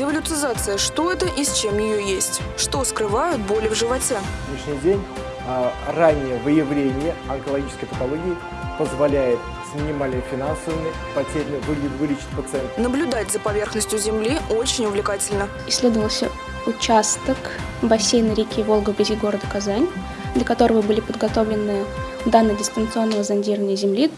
Девалютизация – что это и с чем ее есть? Что скрывают боли в животе? На сегодняшний день а, раннее выявление онкологической патологии позволяет с минимальными финансовыми потерями вылечить пациента. Наблюдать за поверхностью Земли очень увлекательно. Исследовался участок бассейна реки Волга вблизи города Казань, для которого были подготовлены данные дистанционного зондирования Земли.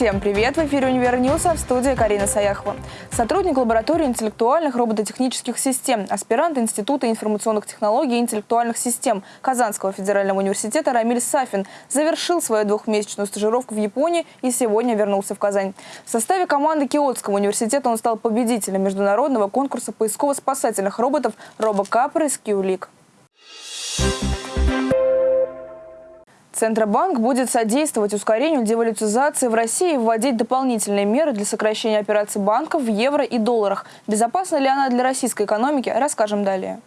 Всем привет! В эфире «Univer News», а в студии Карина Саяхова. Сотрудник лаборатории интеллектуальных робототехнических систем, аспирант Института информационных технологий и интеллектуальных систем Казанского федерального университета Рамиль Сафин завершил свою двухмесячную стажировку в Японии и сегодня вернулся в Казань. В составе команды Киотского университета он стал победителем международного конкурса поисково-спасательных роботов «Робокапр» из Киулик. Центробанк будет содействовать ускорению девалютизации в России и вводить дополнительные меры для сокращения операций банков в евро и долларах. Безопасна ли она для российской экономики, расскажем далее.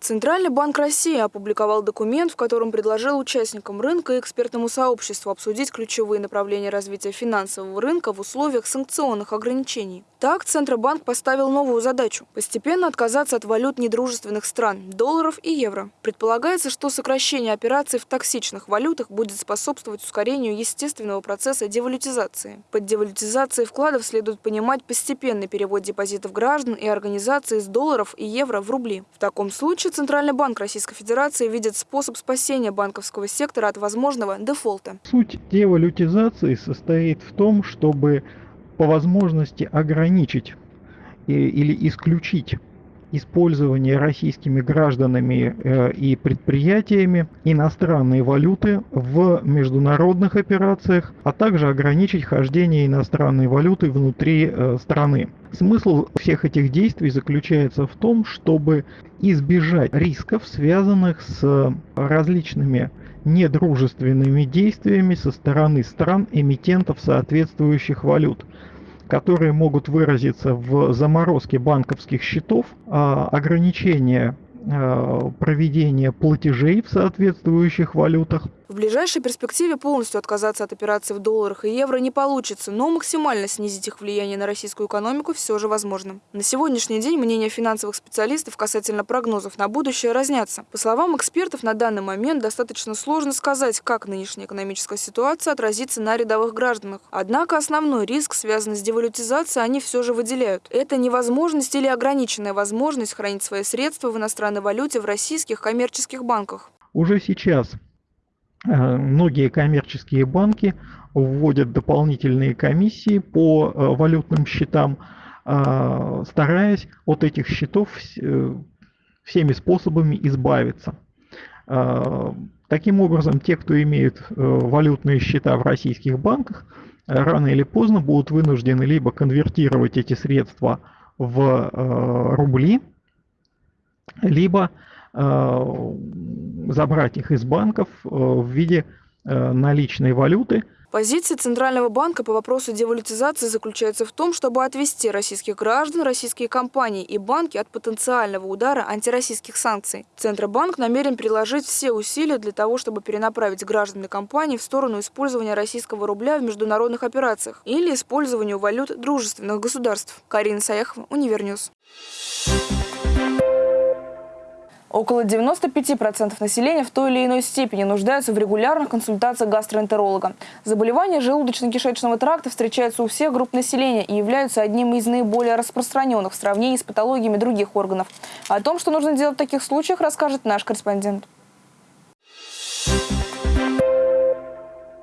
Центральный банк России опубликовал документ, в котором предложил участникам рынка и экспертному сообществу обсудить ключевые направления развития финансового рынка в условиях санкционных ограничений. Так, Центробанк поставил новую задачу – постепенно отказаться от валют недружественных стран – долларов и евро. Предполагается, что сокращение операций в токсичных валютах будет способствовать ускорению естественного процесса девалютизации. Под девалютизацией вкладов следует понимать постепенный перевод депозитов граждан и организаций из долларов и евро в рубли. В таком случае Центральный банк Российской Федерации видит способ спасения банковского сектора от возможного дефолта. Суть девалютизации состоит в том, чтобы по возможности ограничить или исключить использование российскими гражданами э, и предприятиями иностранной валюты в международных операциях, а также ограничить хождение иностранной валюты внутри э, страны. Смысл всех этих действий заключается в том, чтобы избежать рисков, связанных с различными недружественными действиями со стороны стран-эмитентов соответствующих валют которые могут выразиться в заморозке банковских счетов, а, ограничение а, проведения платежей в соответствующих валютах, в ближайшей перспективе полностью отказаться от операций в долларах и евро не получится, но максимально снизить их влияние на российскую экономику все же возможно. На сегодняшний день мнения финансовых специалистов касательно прогнозов на будущее разнятся. По словам экспертов, на данный момент достаточно сложно сказать, как нынешняя экономическая ситуация отразится на рядовых гражданах. Однако основной риск, связанный с девалютизацией, они все же выделяют. Это невозможность или ограниченная возможность хранить свои средства в иностранной валюте в российских коммерческих банках. Уже сейчас многие коммерческие банки вводят дополнительные комиссии по э, валютным счетам, э, стараясь от этих счетов всеми способами избавиться. Таким образом, те, кто имеет валютные счета в российских банках, рано или поздно будут вынуждены либо конвертировать эти средства в рубли, либо Э, забрать их из банков э, в виде э, наличной валюты. Позиция Центрального банка по вопросу девалютизации заключается в том, чтобы отвести российских граждан, российские компании и банки от потенциального удара антироссийских санкций. Центробанк намерен приложить все усилия для того, чтобы перенаправить граждан и компании в сторону использования российского рубля в международных операциях или использованию валют дружественных государств. Карина Саяхова, Univer News. Около 95% населения в той или иной степени нуждаются в регулярных консультациях гастроэнтеролога. Заболевания желудочно-кишечного тракта встречаются у всех групп населения и являются одним из наиболее распространенных в сравнении с патологиями других органов. О том, что нужно делать в таких случаях, расскажет наш корреспондент.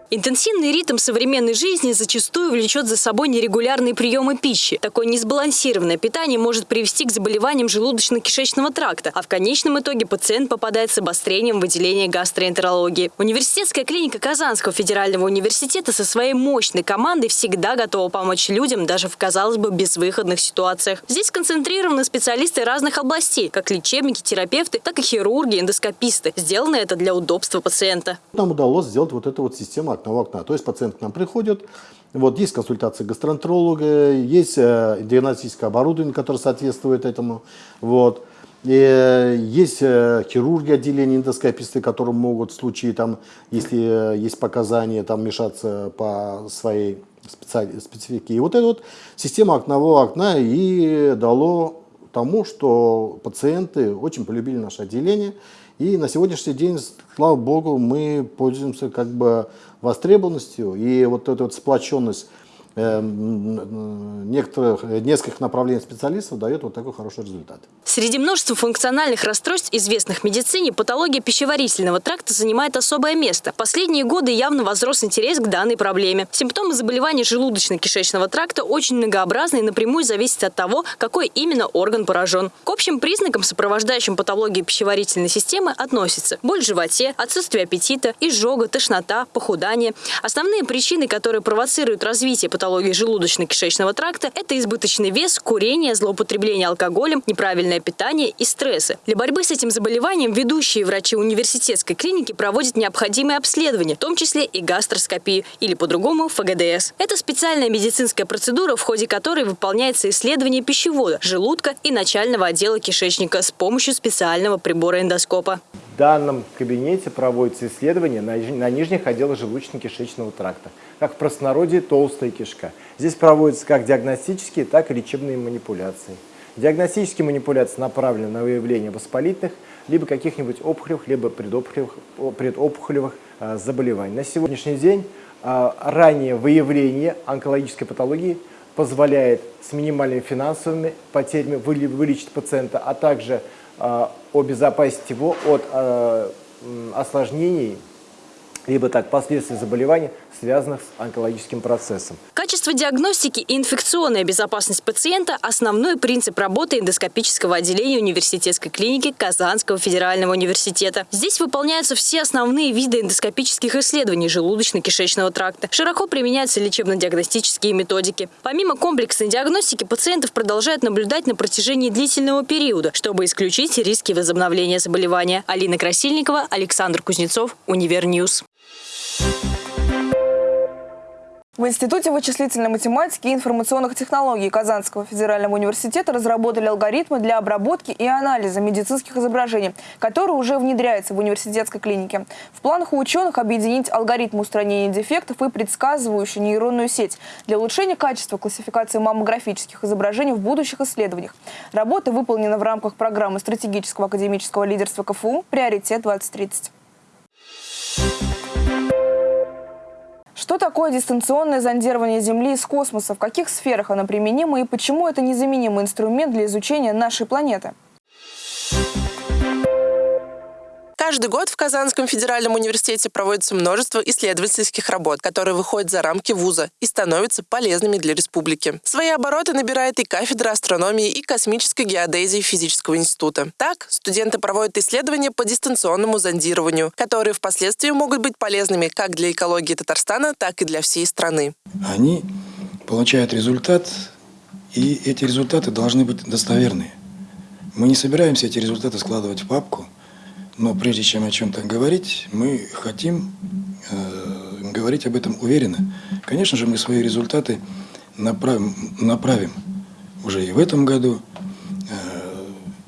Интенсивный ритм современной жизни зачастую влечет за собой нерегулярные приемы пищи. Такое несбалансированное питание может привести к заболеваниям желудочно-кишечного тракта, а в конечном итоге пациент попадает с обострением выделения гастроэнтерологии. Университетская клиника Казанского федерального университета со своей мощной командой всегда готова помочь людям даже в, казалось бы, безвыходных ситуациях. Здесь концентрированы специалисты разных областей, как лечебники, терапевты, так и хирурги, эндоскописты. Сделано это для удобства пациента. Нам удалось сделать вот эту вот систему окна окна. То есть пациент к нам приходит, вот есть консультация гастроэнтеролога, есть э, диагностическое оборудование, которое соответствует этому. Вот. Э, Есть э, хирурги отделения эндоскописты, которые могут в случае, там, если есть показания, там, вмешаться по своей специ- специфике. И вот эта вот система окнового окна и дало тому, что пациенты очень полюбили наше отделение. И на сегодняшний день, слава богу, мы пользуемся как бы востребованностью. И вот эта вот сплоченность некоторых, э, нескольких направлений специалистов дает вот такой хороший результат. Среди множества функциональных расстройств, известных в медицине, патология пищеварительного тракта занимает особое место. Последние годы явно возрос интерес к данной проблеме. Симптомы заболеваний желудочно-кишечного тракта очень многообразны и напрямую зависят от того, какой именно орган поражен. К общим признакам, сопровождающим патологию пищеварительной системы, относятся боль в животе, отсутствие аппетита, изжога, тошнота, похудание. Основные причины, которые провоцируют развитие патологии желудочно-кишечного тракта – это избыточный вес, курение, злоупотребление алкоголем, неправильное питание и стрессы. Для борьбы с этим заболеванием ведущие врачи университетской клиники проводят необходимые обследования, в том числе и гастроскопию, или по-другому ФГДС. Это специальная медицинская процедура, в ходе которой выполняется исследование пищевода, желудка и начального отдела кишечника с помощью специального прибора эндоскопа. В данном кабинете проводятся исследования на, на нижних отделах желудочно-кишечного тракта, как в простонародье толстая кишка. Здесь проводятся как диагностические, так и лечебные манипуляции. Диагностические манипуляции направлены на выявление воспалительных, либо каких-нибудь опухолевых, либо предопухолевых, предопухолевых а, заболеваний. На сегодняшний день а, раннее выявление онкологической патологии позволяет с минимальными финансовыми потерями вылечить пациента, а также обезопасить его от а, осложнений, либо так последствий заболеваний, связанных с онкологическим процессом. Качество диагностики и инфекционная безопасность пациента – основной принцип работы эндоскопического отделения университетской клиники Казанского федерального университета. Здесь выполняются все основные виды эндоскопических исследований желудочно-кишечного тракта. Широко применяются лечебно-диагностические методики. Помимо комплексной диагностики, пациентов продолжают наблюдать на протяжении длительного периода, чтобы исключить риски возобновления заболевания. Алина Красильникова, Александр Кузнецов, Univer News. В Институте вычислительной математики и информационных технологий Казанского федерального университета разработали алгоритмы для обработки и анализа медицинских изображений, которые уже внедряются в университетской клинике. В планах у ученых объединить алгоритмы устранения дефектов и предсказывающую нейронную сеть для улучшения качества классификации маммографических изображений в будущих исследованиях. Работа выполнена в рамках программы стратегического академического лидерства КФУ «Приоритет-2030». Что такое дистанционное зондирование Земли из космоса? В каких сферах оно применимо и почему это незаменимый инструмент для изучения нашей планеты? Каждый год в Казанском федеральном университете проводится множество исследовательских работ, которые выходят за рамки вуза и становятся полезными для республики. Свои обороты набирает и кафедра астрономии и космической геодезии физического института. Так, студенты проводят исследования по дистанционному зондированию, которые впоследствии могут быть полезными как для экологии Татарстана, так и для всей страны. они получают результат, и эти результаты должны быть достоверные. Мы не собираемся эти результаты складывать в папку, но прежде чем о чем-то говорить, мы хотим э, говорить об этом уверенно. Конечно же, мы свои результаты направим, направим уже и в этом году. Э,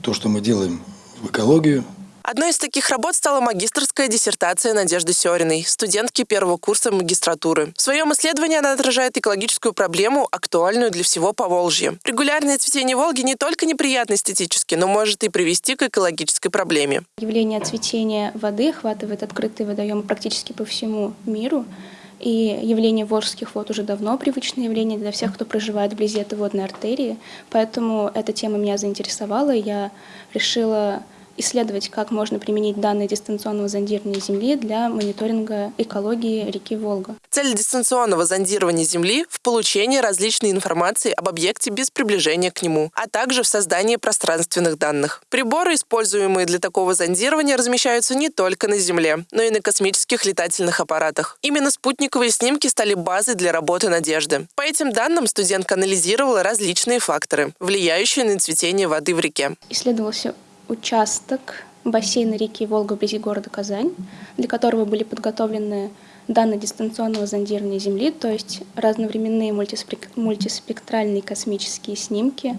то, что мы делаем в экологию, Одной из таких работ стала магистрская диссертация Надежды Сёриной, студентки первого курса магистратуры. В своем исследовании она отражает экологическую проблему, актуальную для всего Поволжья. Регулярное цветение Волги не только неприятно эстетически, но может и привести к экологической проблеме. Явление цветения воды охватывает открытые водоемы практически по всему миру. И явление волжских вод уже давно привычное явление для всех, кто проживает вблизи этой водной артерии. Поэтому эта тема меня заинтересовала, и я решила исследовать, как можно применить данные дистанционного зондирования Земли для мониторинга экологии реки Волга. Цель дистанционного зондирования Земли в получении различной информации об объекте без приближения к нему, а также в создании пространственных данных. Приборы, используемые для такого зондирования, размещаются не только на Земле, но и на космических летательных аппаратах. Именно спутниковые снимки стали базой для работы «Надежды». По этим данным студентка анализировала различные факторы, влияющие на цветение воды в реке. Исследовался участок бассейна реки Волга вблизи города Казань, для которого были подготовлены данные дистанционного зондирования Земли, то есть разновременные мультиспек- мультиспектральные космические снимки,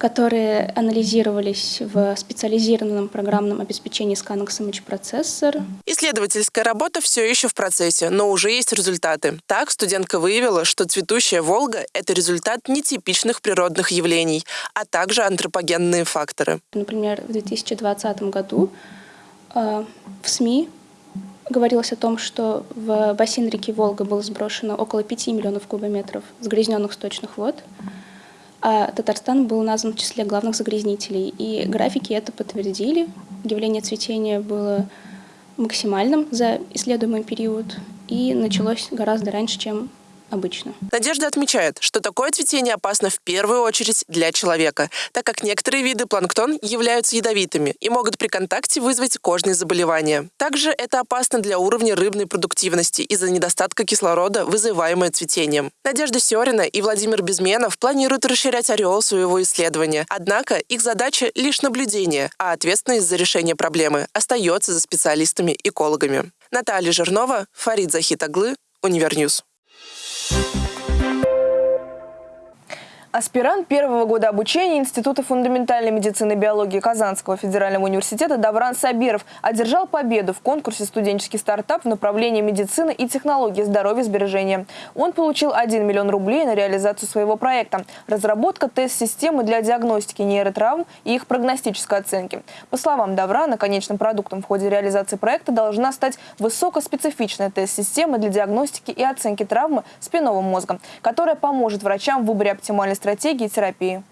которые анализировались в специализированном программном обеспечении Scanx Image Processor. Исследовательская работа все еще в процессе, но уже есть результаты. Так, студентка выявила, что цветущая Волга – это результат нетипичных природных явлений, а также антропогенные факторы. Например, в 2020 году э, в СМИ говорилось о том, что в бассейн реки Волга было сброшено около 5 миллионов кубометров загрязненных сточных вод а Татарстан был назван в числе главных загрязнителей. И графики это подтвердили. Явление цветения было максимальным за исследуемый период и началось гораздо раньше, чем обычно. Надежда отмечает, что такое цветение опасно в первую очередь для человека, так как некоторые виды планктон являются ядовитыми и могут при контакте вызвать кожные заболевания. Также это опасно для уровня рыбной продуктивности из-за недостатка кислорода, вызываемое цветением. Надежда Сёрина и Владимир Безменов планируют расширять ореол своего исследования. Однако их задача лишь наблюдение, а ответственность за решение проблемы остается за специалистами-экологами. Наталья Жирнова, Фарид Захитаглы, Univer News. Thank you Аспирант первого года обучения Института фундаментальной медицины и биологии Казанского федерального университета Давран Сабиров одержал победу в конкурсе «Студенческий стартап» в направлении медицины и технологии здоровьесбережения. Он получил 1 миллион рублей на реализацию своего проекта – разработка тест-системы для диагностики нейротравм и их прогностической оценки. По словам Даврана, конечным продуктом в ходе реализации проекта должна стать высокоспецифичная тест-система для диагностики и оценки травмы спинного мозга, которая поможет врачам в выборе оптимальной стратегии терапии.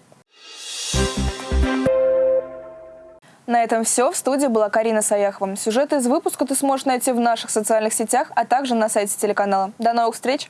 На этом все. В студии была Карина Саяхова. Сюжеты из выпуска ты сможешь найти в наших социальных сетях, а также на сайте телеканала. До новых встреч!